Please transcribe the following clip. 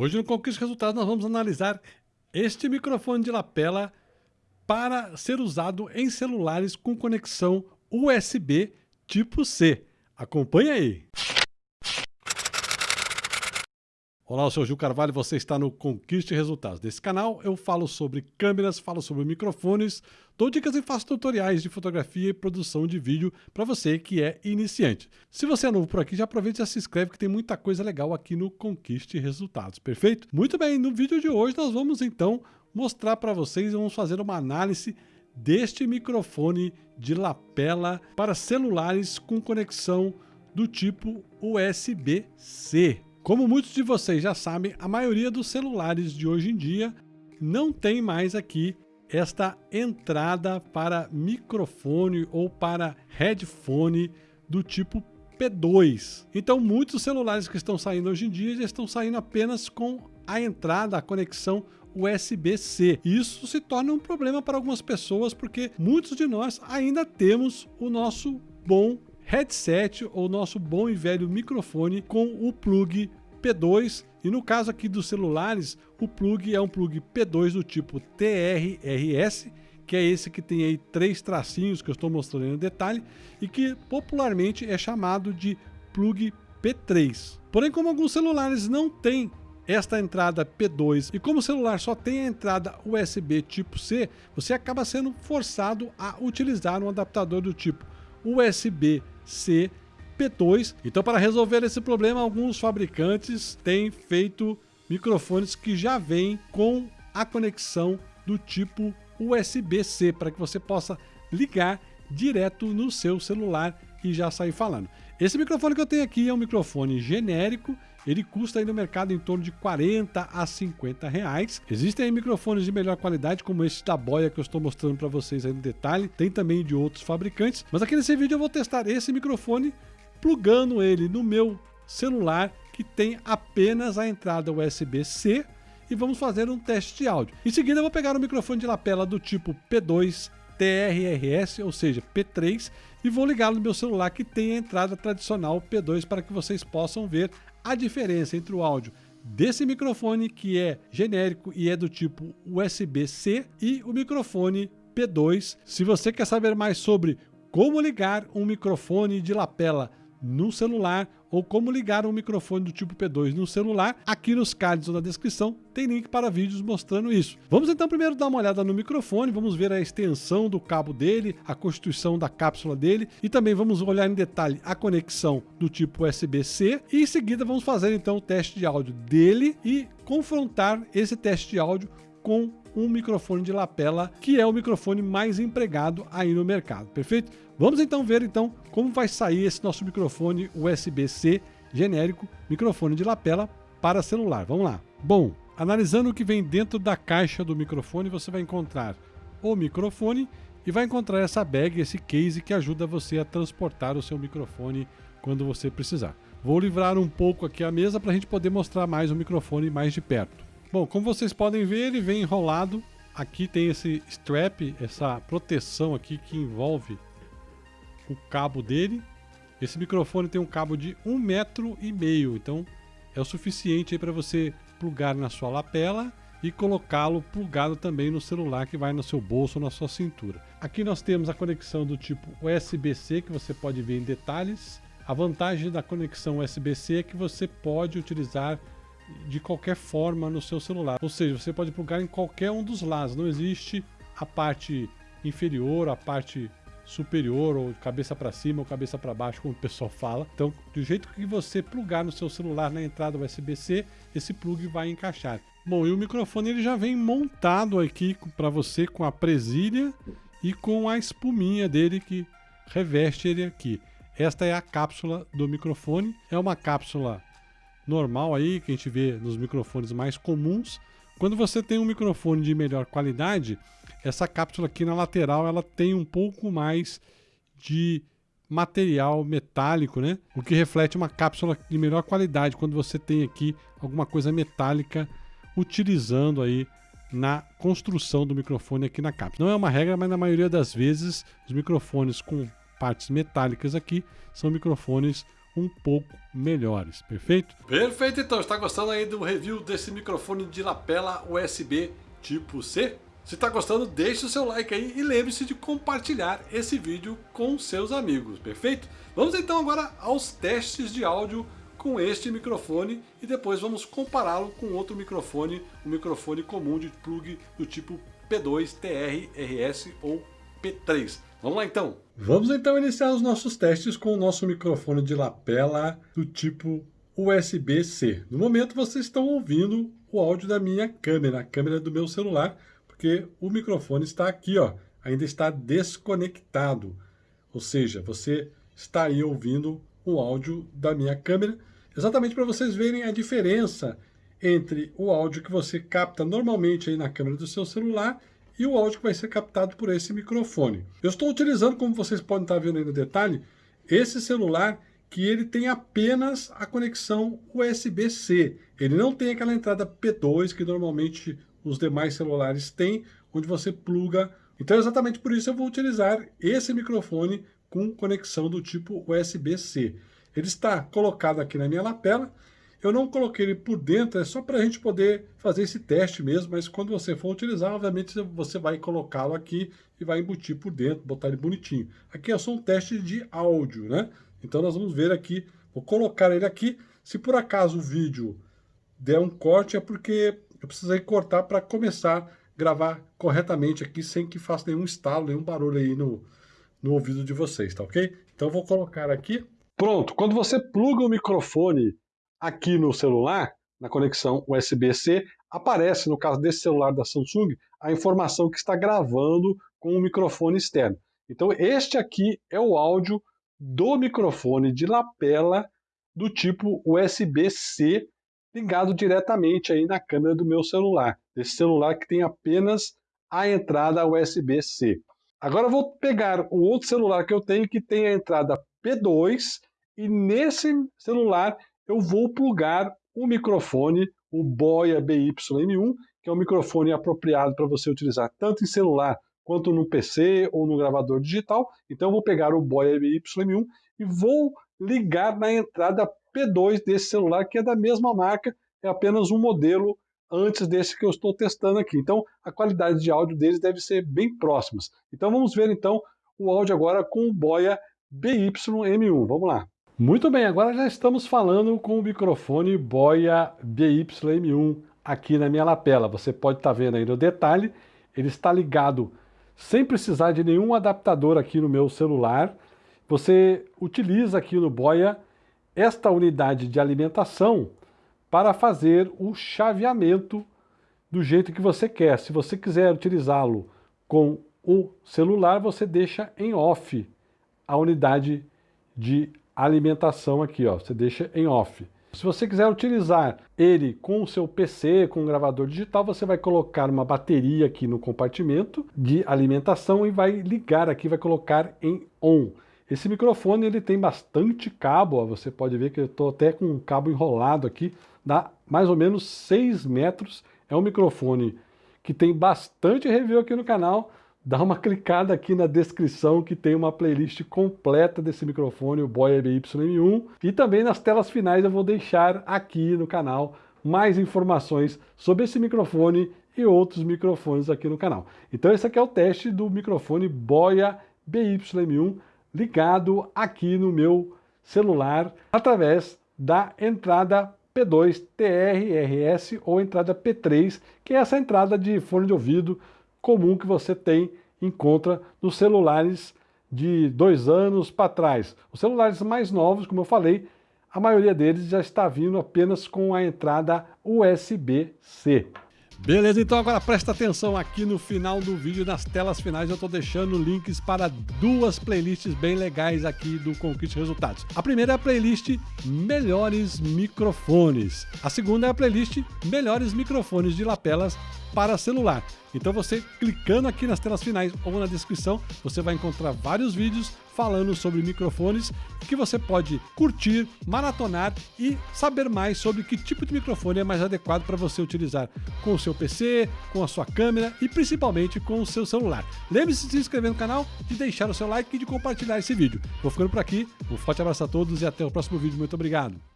Hoje no Conquista Resultados nós vamos analisar este microfone de lapela para ser usado em celulares com conexão USB tipo C. Acompanhe aí! Olá, eu sou Gil Carvalho você está no Conquiste Resultados. Nesse canal eu falo sobre câmeras, falo sobre microfones, dou dicas e faço tutoriais de fotografia e produção de vídeo para você que é iniciante. Se você é novo por aqui, já aproveita e já se inscreve que tem muita coisa legal aqui no Conquiste Resultados, perfeito? Muito bem, no vídeo de hoje nós vamos então mostrar para vocês, vamos fazer uma análise deste microfone de lapela para celulares com conexão do tipo USB-C. Como muitos de vocês já sabem, a maioria dos celulares de hoje em dia não tem mais aqui esta entrada para microfone ou para headphone do tipo P2. Então muitos celulares que estão saindo hoje em dia já estão saindo apenas com a entrada, a conexão USB-C. Isso se torna um problema para algumas pessoas porque muitos de nós ainda temos o nosso bom headset ou nosso bom e velho microfone com o plug P2 e no caso aqui dos celulares, o plug é um plug P2 do tipo TRRS, que é esse que tem aí três tracinhos que eu estou mostrando em detalhe e que popularmente é chamado de plug P3. Porém, como alguns celulares não têm esta entrada P2 e como o celular só tem a entrada USB tipo C, você acaba sendo forçado a utilizar um adaptador do tipo USB-C P2. Então, para resolver esse problema, alguns fabricantes têm feito microfones que já vêm com a conexão do tipo USB-C, para que você possa ligar direto no seu celular e já sair falando. Esse microfone que eu tenho aqui é um microfone genérico, ele custa aí no mercado em torno de 40 a 50 reais. Existem aí microfones de melhor qualidade, como esse da Boya que eu estou mostrando para vocês aí no detalhe. Tem também de outros fabricantes, mas aqui nesse vídeo eu vou testar esse microfone plugando ele no meu celular que tem apenas a entrada USB-C e vamos fazer um teste de áudio. Em seguida eu vou pegar o microfone de lapela do tipo P2 TRRS, ou seja, P3, e vou ligá-lo no meu celular que tem a entrada tradicional P2 para que vocês possam ver a diferença entre o áudio desse microfone que é genérico e é do tipo USB-C e o microfone P2. Se você quer saber mais sobre como ligar um microfone de lapela no celular ou como ligar um microfone do tipo P2 no celular. Aqui nos cards ou na descrição tem link para vídeos mostrando isso. Vamos então primeiro dar uma olhada no microfone, vamos ver a extensão do cabo dele, a constituição da cápsula dele e também vamos olhar em detalhe a conexão do tipo USB-C e em seguida vamos fazer então o teste de áudio dele e confrontar esse teste de áudio com um microfone de lapela, que é o microfone mais empregado aí no mercado, perfeito? Vamos então ver então como vai sair esse nosso microfone USB-C genérico, microfone de lapela para celular. Vamos lá. Bom, analisando o que vem dentro da caixa do microfone, você vai encontrar o microfone e vai encontrar essa bag, esse case que ajuda você a transportar o seu microfone quando você precisar. Vou livrar um pouco aqui a mesa para a gente poder mostrar mais o microfone mais de perto. Bom, como vocês podem ver, ele vem enrolado. Aqui tem esse strap, essa proteção aqui que envolve o cabo dele. Esse microfone tem um cabo de um metro e meio, então é o suficiente para você plugar na sua lapela e colocá-lo plugado também no celular que vai no seu bolso ou na sua cintura. Aqui nós temos a conexão do tipo USB-C que você pode ver em detalhes. A vantagem da conexão USB-C é que você pode utilizar de qualquer forma no seu celular. Ou seja, você pode plugar em qualquer um dos lados. Não existe a parte inferior, a parte superior, ou cabeça para cima ou cabeça para baixo, como o pessoal fala. Então, do jeito que você plugar no seu celular na entrada USB-C, esse plug vai encaixar. Bom, e o microfone ele já vem montado aqui para você com a presilha e com a espuminha dele que reveste ele aqui. Esta é a cápsula do microfone. É uma cápsula normal aí, que a gente vê nos microfones mais comuns. Quando você tem um microfone de melhor qualidade, essa cápsula aqui na lateral ela tem um pouco mais de material metálico, né? O que reflete uma cápsula de melhor qualidade quando você tem aqui alguma coisa metálica utilizando aí na construção do microfone aqui na cápsula. Não é uma regra, mas na maioria das vezes os microfones com partes metálicas aqui são microfones um pouco melhores, perfeito? Perfeito, então. Está gostando aí do review desse microfone de lapela USB tipo C? Se está gostando, deixe o seu like aí e lembre-se de compartilhar esse vídeo com seus amigos, perfeito? Vamos então agora aos testes de áudio com este microfone e depois vamos compará-lo com outro microfone, um microfone comum de plug do tipo P2, TR, RS ou P3. Vamos lá então! Vamos então iniciar os nossos testes com o nosso microfone de lapela do tipo USB-C. No momento vocês estão ouvindo o áudio da minha câmera, a câmera do meu celular, porque o microfone está aqui, ó, ainda está desconectado. Ou seja, você está aí ouvindo o áudio da minha câmera, exatamente para vocês verem a diferença entre o áudio que você capta normalmente aí na câmera do seu celular e o áudio que vai ser captado por esse microfone. Eu estou utilizando, como vocês podem estar vendo aí no detalhe, esse celular que ele tem apenas a conexão USB-C. Ele não tem aquela entrada P2 que normalmente os demais celulares têm, onde você pluga. Então, exatamente por isso eu vou utilizar esse microfone com conexão do tipo USB-C. Ele está colocado aqui na minha lapela. Eu não coloquei ele por dentro, é só para a gente poder fazer esse teste mesmo, mas quando você for utilizar, obviamente você vai colocá-lo aqui e vai embutir por dentro, botar ele bonitinho. Aqui é só um teste de áudio, né? Então nós vamos ver aqui, vou colocar ele aqui. Se por acaso o vídeo der um corte, é porque eu precisei cortar para começar a gravar corretamente aqui, sem que faça nenhum estalo, nenhum barulho aí no, no ouvido de vocês, tá ok? Então vou colocar aqui. Pronto, quando você pluga o microfone aqui no celular, na conexão USB-C, aparece, no caso desse celular da Samsung, a informação que está gravando com o microfone externo. Então este aqui é o áudio do microfone de lapela do tipo USB-C ligado diretamente aí na câmera do meu celular. Esse celular que tem apenas a entrada USB-C. Agora vou pegar o outro celular que eu tenho que tem a entrada P2 e nesse celular eu vou plugar o microfone, o Boya BY-M1, que é um microfone apropriado para você utilizar tanto em celular quanto no PC ou no gravador digital. Então eu vou pegar o Boya BY-M1 e vou ligar na entrada P2 desse celular, que é da mesma marca, é apenas um modelo antes desse que eu estou testando aqui. Então, a qualidade de áudio deles deve ser bem próximas. Então, vamos ver então o áudio agora com o Boya BY-M1. Vamos lá. Muito bem, agora já estamos falando com o microfone Boya BY-M1 aqui na minha lapela. Você pode estar vendo aí no detalhe, ele está ligado sem precisar de nenhum adaptador aqui no meu celular. Você utiliza aqui no Boya esta unidade de alimentação para fazer o chaveamento do jeito que você quer. Se você quiser utilizá-lo com o celular, você deixa em off a unidade de alimentação aqui, ó. Você deixa em off. Se você quiser utilizar ele com o seu PC, com um gravador digital, você vai colocar uma bateria aqui no compartimento de alimentação e vai ligar aqui, vai colocar em on. Esse microfone ele tem bastante cabo, ó, você pode ver que eu estou até com um cabo enrolado aqui, dá mais ou menos 6 metros. É um microfone que tem bastante review aqui no canal. Dá uma clicada aqui na descrição que tem uma playlist completa desse microfone, o Boya BY-M1. E também nas telas finais eu vou deixar aqui no canal mais informações sobre esse microfone e outros microfones aqui no canal. Então esse aqui é o teste do microfone Boya BY-M1 ligado aqui no meu celular através da entrada P2 TR-RS ou entrada P3, que é essa entrada de fone de ouvido comum que você tem, encontra nos celulares de dois anos para trás. Os celulares mais novos, como eu falei, a maioria deles já está vindo apenas com a entrada USB-C. Beleza, então agora presta atenção aqui no final do vídeo, nas telas finais eu estou deixando links para duas playlists bem legais aqui do Conquiste Resultados. A primeira é a playlist Melhores Microfones. A segunda é a playlist Melhores Microfones de Lapelas para celular. Então você clicando aqui nas telas finais ou na descrição, você vai encontrar vários vídeos falando sobre microfones que você pode curtir, maratonar e saber mais sobre que tipo de microfone é mais adequado para você utilizar com o seu PC, com a sua câmera e principalmente com o seu celular. Lembre-se de se inscrever no canal, de deixar o seu like e de compartilhar esse vídeo. Vou ficando por aqui, um forte abraço a todos e até o próximo vídeo. Muito obrigado!